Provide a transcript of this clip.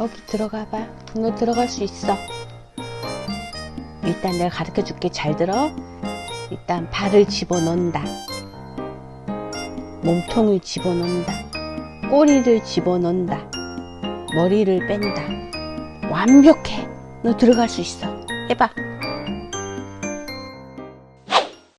여기 들어가 봐. 너 들어갈 수 있어. 일단 내가 가르쳐 줄게. 잘 들어. 일단 발을 집어넣는다. 몸통을 집어넣는다. 꼬리를 집어넣는다. 머리를 뺀다. 완벽해. 너 들어갈 수 있어. 해봐.